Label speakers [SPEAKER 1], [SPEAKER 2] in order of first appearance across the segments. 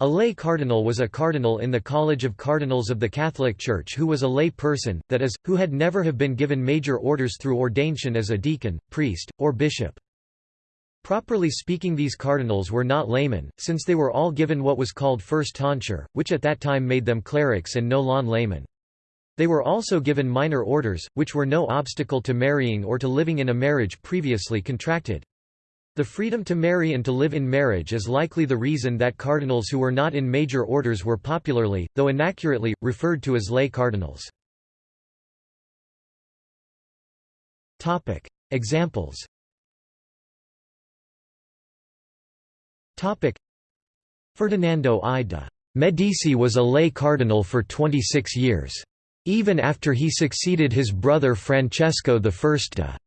[SPEAKER 1] A lay cardinal was a cardinal in the College of Cardinals of the Catholic Church who was a lay person, that is, who had never have been given major orders through ordination as a deacon, priest, or bishop. Properly speaking these cardinals were not laymen, since they were all given what was called first tonsure, which at that time made them clerics and no lon laymen. They were also given minor orders, which were no obstacle to marrying or to living in a marriage previously contracted. The freedom to marry and to live in marriage is likely the reason that cardinals who were not in major orders were popularly, though inaccurately, referred to as lay cardinals. Examples Ferdinando I de' Medici was a lay cardinal for 26 years. Even after he succeeded his brother Francesco I de'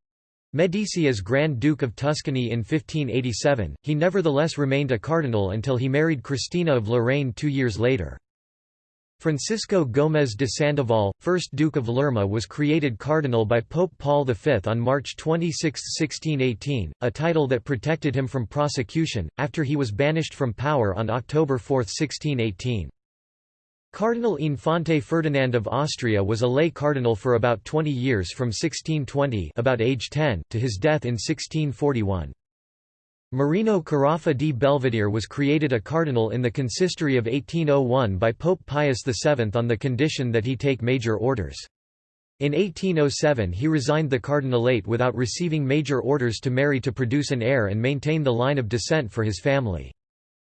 [SPEAKER 1] Medici as Grand Duke of Tuscany in 1587, he nevertheless remained a cardinal until he married Christina of Lorraine two years later. Francisco Gómez de Sandoval, 1st Duke of Lerma was created cardinal by Pope Paul V on March 26, 1618, a title that protected him from prosecution, after he was banished from power on October 4, 1618. Cardinal Infante Ferdinand of Austria was a lay cardinal for about 20 years from 1620 about age 10 to his death in 1641. Marino Carafa di Belvedere was created a cardinal in the consistory of 1801 by Pope Pius VII on the condition that he take major orders. In 1807 he resigned the cardinalate without receiving major orders to marry to produce an heir and maintain the line of descent for his family.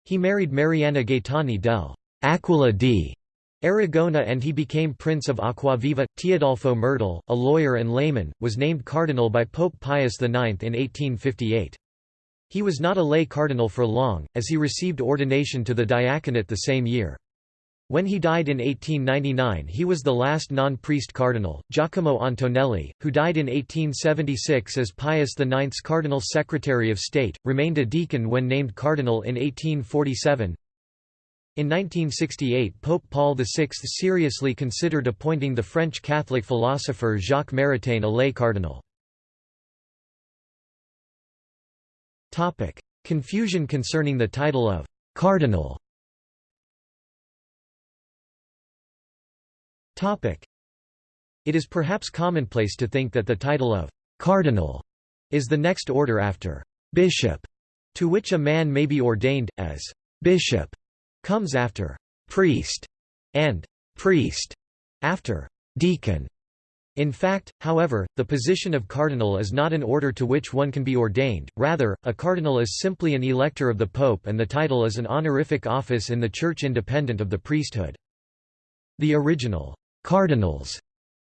[SPEAKER 1] He married Mariana Gaetani del Aquila di Aragona and he became Prince of Aquaviva. Teodolfo Mertel, a lawyer and layman, was named cardinal by Pope Pius IX in 1858. He was not a lay cardinal for long, as he received ordination to the diaconate the same year. When he died in 1899 he was the last non-priest cardinal. Giacomo Antonelli, who died in 1876 as Pius IX's cardinal secretary of state, remained a deacon when named cardinal in 1847. In 1968 Pope Paul VI seriously considered appointing the French Catholic philosopher Jacques Maritain a lay cardinal. Confusion concerning the title of «cardinal» It is perhaps commonplace to think that the title of «cardinal» is the next order after «bishop», to which a man may be ordained, as «bishop» comes after priest and priest after deacon. In fact, however, the position of cardinal is not an order to which one can be ordained, rather, a cardinal is simply an elector of the pope and the title is an honorific office in the church independent of the priesthood. The original cardinals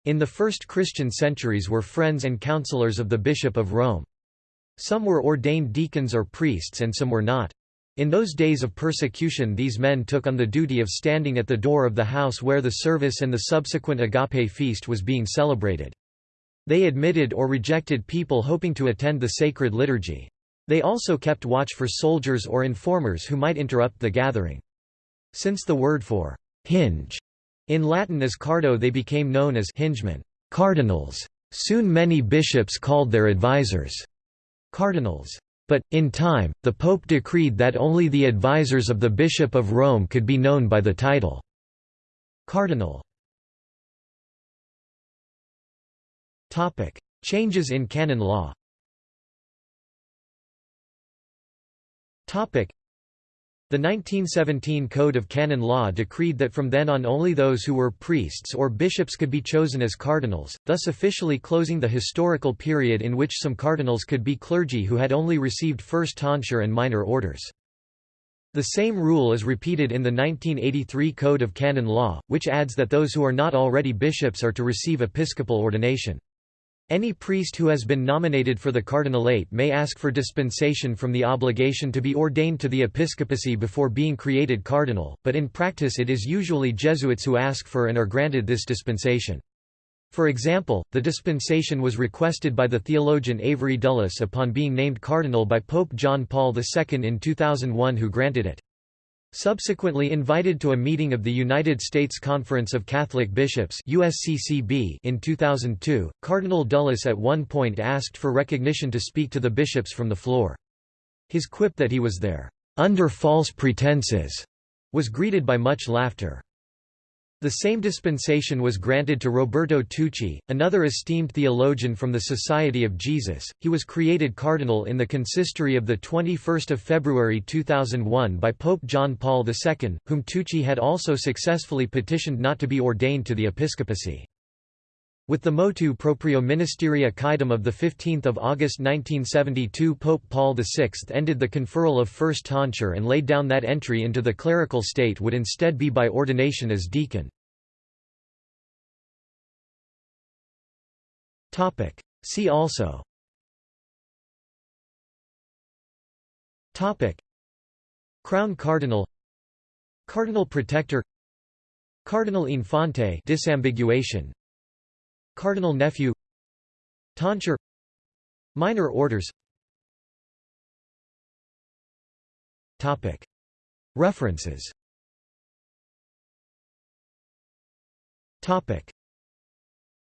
[SPEAKER 1] in the first Christian centuries were friends and counselors of the Bishop of Rome. Some were ordained deacons or priests and some were not. In those days of persecution these men took on the duty of standing at the door of the house where the service and the subsequent agape feast was being celebrated. They admitted or rejected people hoping to attend the sacred liturgy. They also kept watch for soldiers or informers who might interrupt the gathering. Since the word for hinge in Latin is cardo they became known as hingemen cardinals. Soon many bishops called their advisers cardinals. But, in time, the Pope decreed that only the advisers of the Bishop of Rome could be known by the title. Cardinal. Changes in canon law the 1917 Code of Canon Law decreed that from then on only those who were priests or bishops could be chosen as cardinals, thus officially closing the historical period in which some cardinals could be clergy who had only received first tonsure and minor orders. The same rule is repeated in the 1983 Code of Canon Law, which adds that those who are not already bishops are to receive episcopal ordination. Any priest who has been nominated for the cardinalate may ask for dispensation from the obligation to be ordained to the episcopacy before being created cardinal, but in practice it is usually Jesuits who ask for and are granted this dispensation. For example, the dispensation was requested by the theologian Avery Dulles upon being named cardinal by Pope John Paul II in 2001 who granted it. Subsequently invited to a meeting of the United States Conference of Catholic Bishops USCCB in 2002, Cardinal Dulles at one point asked for recognition to speak to the bishops from the floor. His quip that he was there, "...under false pretenses," was greeted by much laughter. The same dispensation was granted to Roberto Tucci, another esteemed theologian from the Society of Jesus. He was created cardinal in the consistory of the 21st of February 2001 by Pope John Paul II, whom Tucci had also successfully petitioned not to be ordained to the episcopacy. With the motu proprio ministeria quaedam of 15 August 1972 Pope Paul VI ended the conferral of first tonsure and laid down that entry into the clerical state would instead be by ordination as deacon. See also. Crown Cardinal. Cardinal Protector. Cardinal Infante. Disambiguation Cardinal nephew Tonsure Minor orders. References